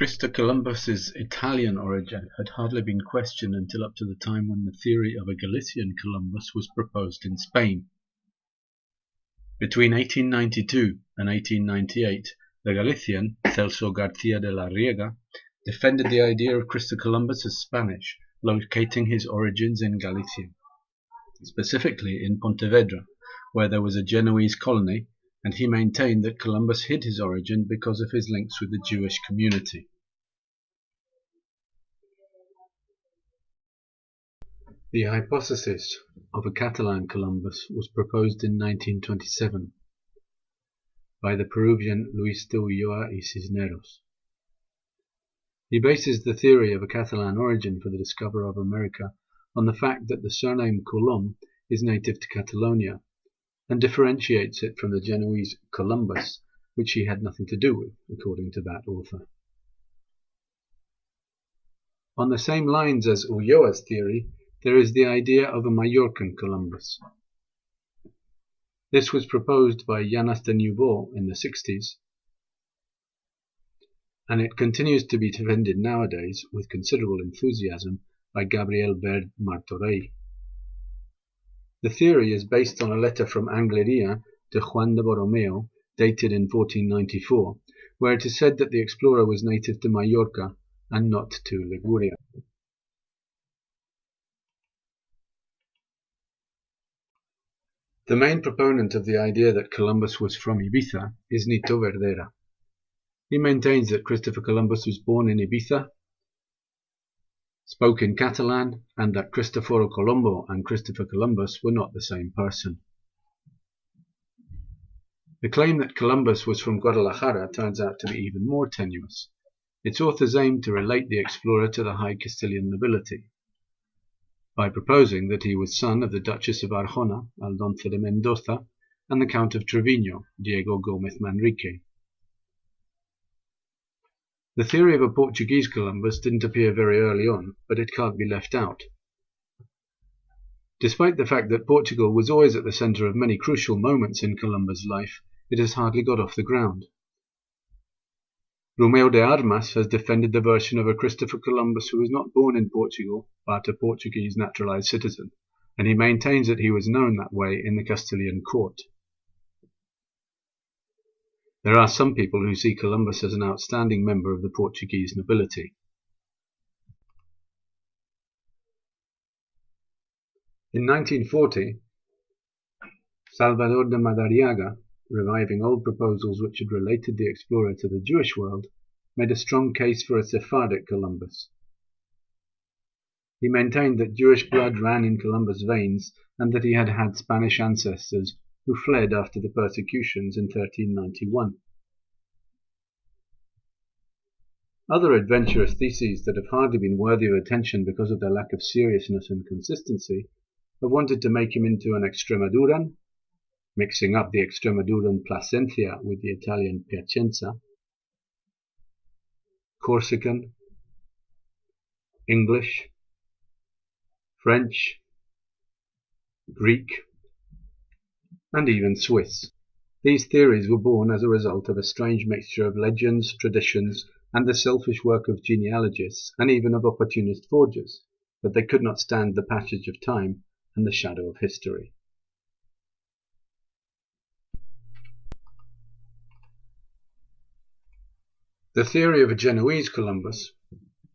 Christopher Columbus's Italian origin had hardly been questioned until up to the time when the theory of a Galician Columbus was proposed in Spain. Between 1892 and 1898, the Galician, Celso Garcia de la Riega, defended the idea of Christopher Columbus as Spanish, locating his origins in Galicia, specifically in Pontevedra, where there was a Genoese colony, and he maintained that Columbus hid his origin because of his links with the Jewish community. The hypothesis of a Catalan Columbus was proposed in 1927 by the Peruvian Luis de Ulloa y Cisneros. He bases the theory of a Catalan origin for the discoverer of America on the fact that the surname Colom is native to Catalonia, and differentiates it from the Genoese Columbus, which he had nothing to do with, according to that author. On the same lines as Ulloa's theory, there is the idea of a Majorcan Columbus. This was proposed by Llanas de Niubó in the 60s, and it continues to be defended nowadays with considerable enthusiasm by Gabriel Verd Martorell. The theory is based on a letter from Angleria to Juan de Borromeo, dated in 1494, where it is said that the explorer was native to Majorca and not to Liguria. The main proponent of the idea that Columbus was from Ibiza is Nito Verdera. He maintains that Christopher Columbus was born in Ibiza, spoke in Catalan, and that Cristoforo Colombo and Christopher Columbus were not the same person. The claim that Columbus was from Guadalajara turns out to be even more tenuous. Its authors aim to relate the explorer to the high Castilian nobility by proposing that he was son of the Duchess of Arjona, Aldonza de Mendoza, and the Count of Trevino, Diego Gomez Manrique. The theory of a Portuguese Columbus didn't appear very early on, but it can't be left out. Despite the fact that Portugal was always at the center of many crucial moments in Columbus' life, it has hardly got off the ground. Rumeu de Armas has defended the version of a Christopher Columbus who was not born in Portugal, but a Portuguese naturalized citizen, and he maintains that he was known that way in the Castilian court. There are some people who see Columbus as an outstanding member of the Portuguese nobility. In 1940, Salvador de Madariaga reviving old proposals which had related the explorer to the Jewish world, made a strong case for a Sephardic Columbus. He maintained that Jewish blood ran in Columbus' veins and that he had had Spanish ancestors who fled after the persecutions in 1391. Other adventurous theses that have hardly been worthy of attention because of their lack of seriousness and consistency have wanted to make him into an Extremaduran, mixing up the Extremaduran Plasencia with the Italian Piacenza, Corsican, English, French, Greek, and even Swiss. These theories were born as a result of a strange mixture of legends, traditions, and the selfish work of genealogists and even of opportunist forgers, but they could not stand the passage of time and the shadow of history. The theory of a Genoese Columbus,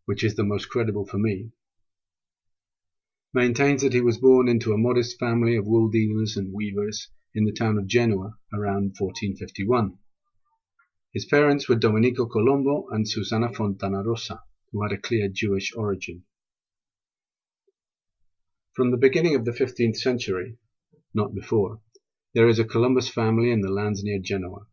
which is the most credible for me, maintains that he was born into a modest family of wool dealers and weavers in the town of Genoa around 1451. His parents were Domenico Colombo and Susana Fontanarosa, who had a clear Jewish origin. From the beginning of the 15th century, not before, there is a Columbus family in the lands near Genoa.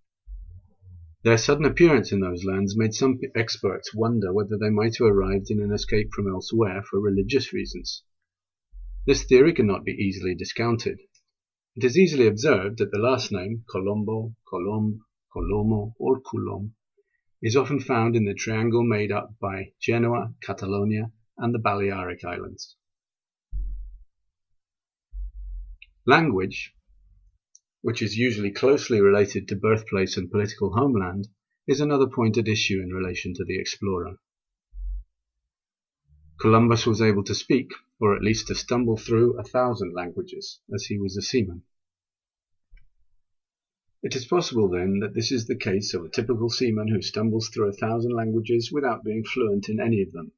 Their sudden appearance in those lands made some experts wonder whether they might have arrived in an escape from elsewhere for religious reasons. This theory cannot be easily discounted. It is easily observed that the last name, Colombo, Colomb, Colomo, or Coulomb, is often found in the triangle made up by Genoa, Catalonia, and the Balearic Islands. Language, which is usually closely related to birthplace and political homeland, is another point at issue in relation to the explorer. Columbus was able to speak, or at least to stumble through, a thousand languages, as he was a seaman. It is possible, then, that this is the case of a typical seaman who stumbles through a thousand languages without being fluent in any of them,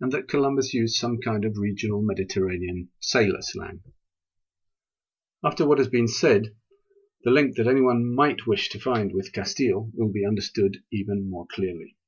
and that Columbus used some kind of regional Mediterranean sailor slang. After what has been said, the link that anyone might wish to find with Castile will be understood even more clearly.